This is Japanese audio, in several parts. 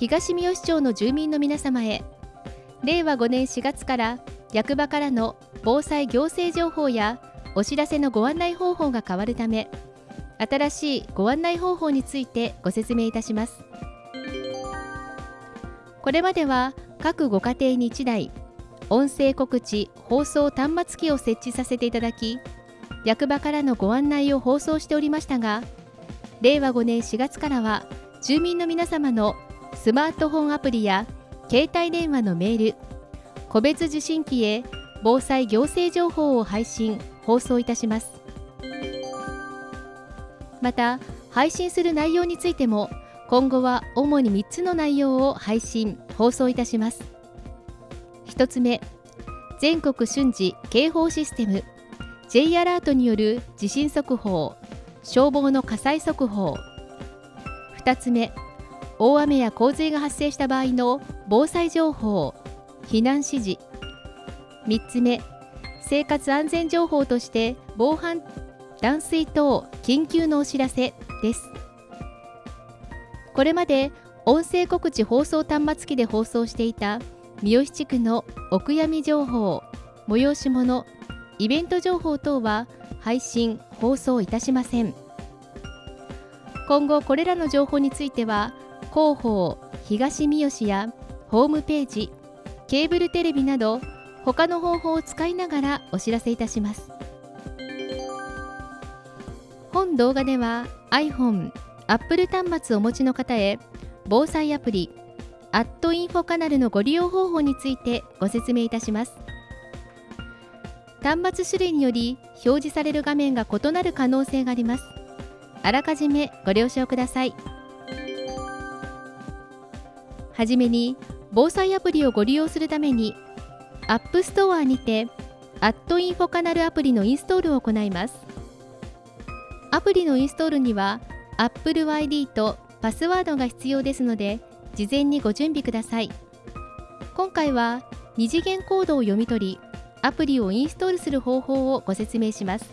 東三好町の住民の皆様へ。令和5年4月から役場からの防災行政情報やお知らせのご案内方法が変わるため新しいご案内方法についてご説明いたします。これまでは各ご家庭に1台音声告知放送端末機を設置させていただき役場からのご案内を放送しておりましたが令和5年4月からは住民の皆様のスマートフォンアプリや携帯電話のメール個別受信機へ防災行政情報を配信放送いたします。また配信する内容についても今後は主に3つの内容を配信放送いたします。1つ目全国瞬時警報システム J アラートによる地震速報消防の火災速報。2つ目大雨や洪水が発生した場合の防災情報避難指示。3つ目生活安全情報として防犯断水等緊急のお知らせです。これまで音声告知放送端末機で放送していた三好地区のお悔やみ情報催し物イベント情報等は配信放送いたしません。今後これらの情報については広報東三好やホームページケーブルテレビなど他の方法を使いながらお知らせいたします。本動画では iPhone、Apple 端末をお持ちの方へ防災アプリアットインフォカナルのご利用方法についてご説明いたします。端末種類により表示される画面が異なる可能性があります。あらかじめご了承ください。はじめに防災アプリをご利用するために App Store にてアットインフォカナルアプリのインストールを行います。アプリのインストールには Apple ID とパスワードが必要ですので事前にご準備ください。今回は2次元コードを読み取りアプリをインストールする方法をご説明します。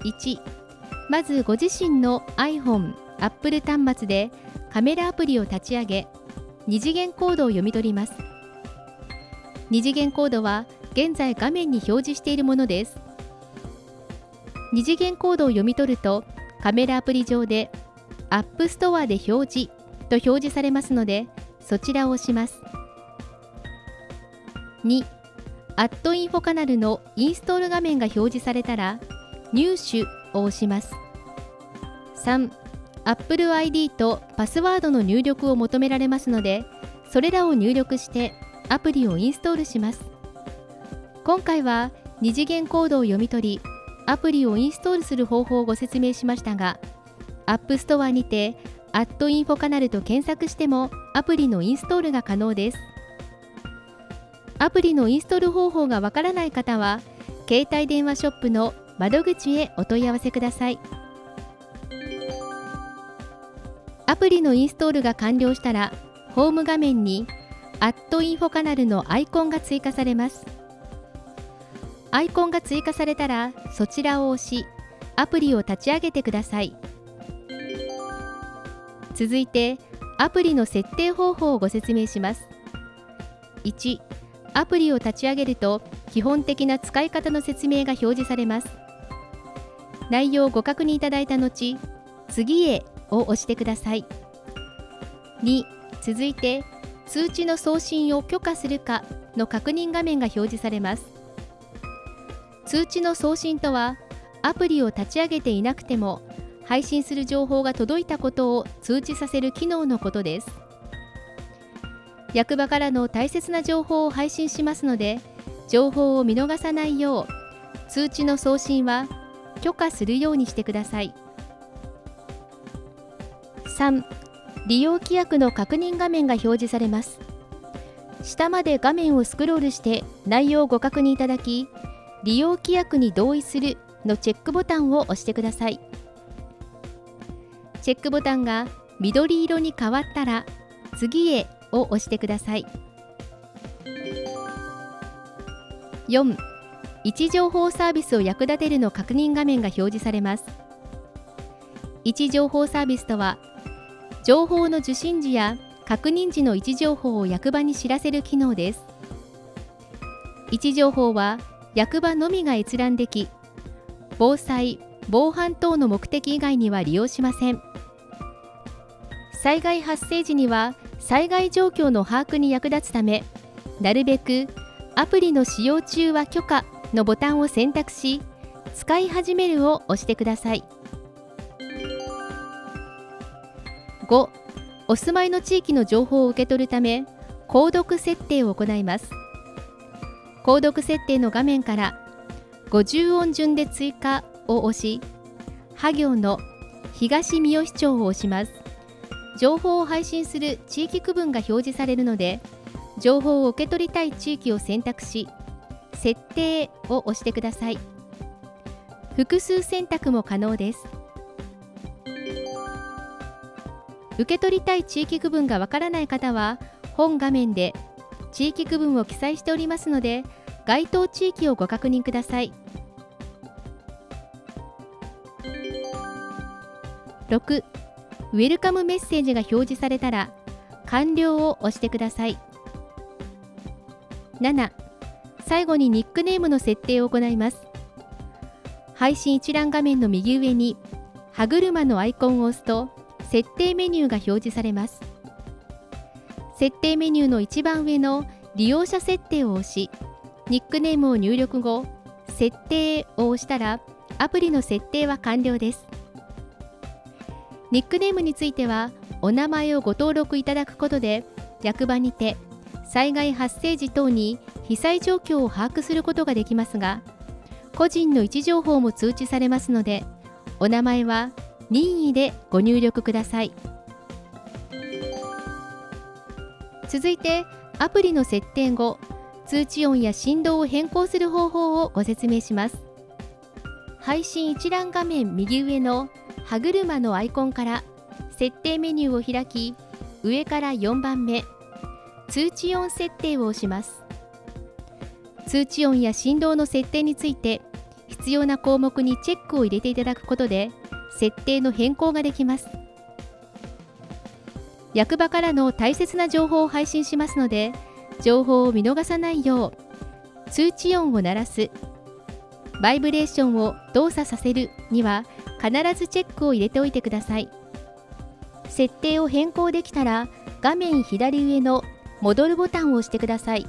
1まずご自身の iPhone、Apple 端末でカメラアプリを立ち上げ2次元コードを読み取ります。2次元コードは現在画面に表示しているものです。2次元コードを読み取るとカメラアプリ上で App Store で表示と表示されますのでそちらを押します。2アットインフォカナルのインストール画面が表示されたら入手を押します。3 Apple ID とパスワードの入力を求められますのでそれらを入力してアプリをインストールします。今回は2次元コードを読み取りアプリをインストールする方法をご説明しましたが App Store にてアットインフォカナルと検索してもアプリのインストールが可能です。アプリのインストール方法がわからない方は携帯電話ショップの窓口へお問い合わせください。アプリのインストールが完了したらホーム画面にアットインフォカナルのアイコンが追加されます。アイコンが追加されたらそちらを押しアプリを立ち上げてください。続いてアプリの設定方法をご説明します。1アプリを立ち上げると基本的な使い方の説明が表示されます。内容をご確認いただいた後次へを押してください。2続いて通知の送信を許可するかの確認画面が表示されます。通知の送信とはアプリを立ち上げていなくても配信する情報が届いたことを通知させる機能のことです。役場からの大切な情報を配信しますので情報を見逃さないよう通知の送信は許可するようにしてください。3利用規約の確認画面が表示されます。下まで画面をスクロールして内容をご確認いただき利用規約に同意するのチェックボタンを押してください。チェックボタンが緑色に変わったら次へを押してください。4位置情報サービスを役立てるの確認画面が表示されます。位置情報サービスとは情報の受信時や確認時の位置情報を役場に知らせる機能です。位置情報は役場のみが閲覧でき防災・防犯等の目的以外には利用しません。災害発生時には災害状況の把握に役立つためなるべくアプリの使用中は許可のボタンを選択し使い始めるを押してください。5お住まいの地域の情報を受け取るため購読設定を行います購読設定の画面から50音順で追加を押し、は行の東三好町を押します。情報を配信する地域区分が表示されるので、情報を受け取りたい地域を選択し、設定を押してください。複数選択も可能です。受け取りたい地域区分がわからない方は、本画面で地域区分を記載しておりますので、該当地域をご確認ください。6ウェルカムメッセージが表示されたら完了を押してください7最後にニックネームの設定を行います配信一覧画面の右上に歯車のアイコンを押すと設定メニューが表示されます。設定メニューの一番上の利用者設定を押しニックネームを入力後設定を押したらアプリの設定は完了です。ニックネームについてはお名前をご登録いただくことで役場にて災害発生時等に被災状況を把握することができますが個人の位置情報も通知されますのでお名前は任意でご入力ください。続いてアプリの設定後通知音や振動を変更する方法をご説明します。配信一覧画面右上の歯車のアイコンから設定メニューを開き上から4番目通知音設定を押します。通知音や振動の設定について必要な項目にチェックを入れていただくことで設定の変更ができます。役場からの大切な情報を配信しますので情報を見逃さないよう通知音を鳴らすバイブレーションを動作させるには必ずチェックを入れておいてください。設定を変更できたら画面左上の戻るボタンを押してください。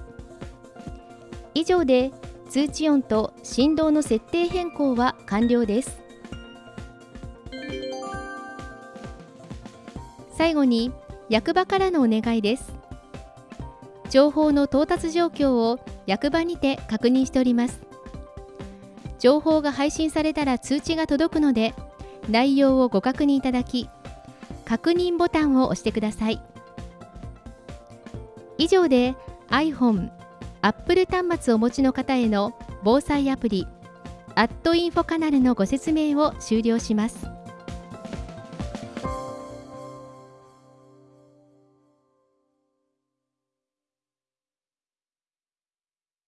以上で通知音と振動の設定変更は完了です。最後に役場からのお願いです。情報の到達状況を役場にて確認しております。情報が配信されたら通知が届くので内容をご確認いただき確認ボタンを押してください。以上で iPhone、Apple 端末をお持ちの方への防災アプリアットインフォカナルのご説明を終了します。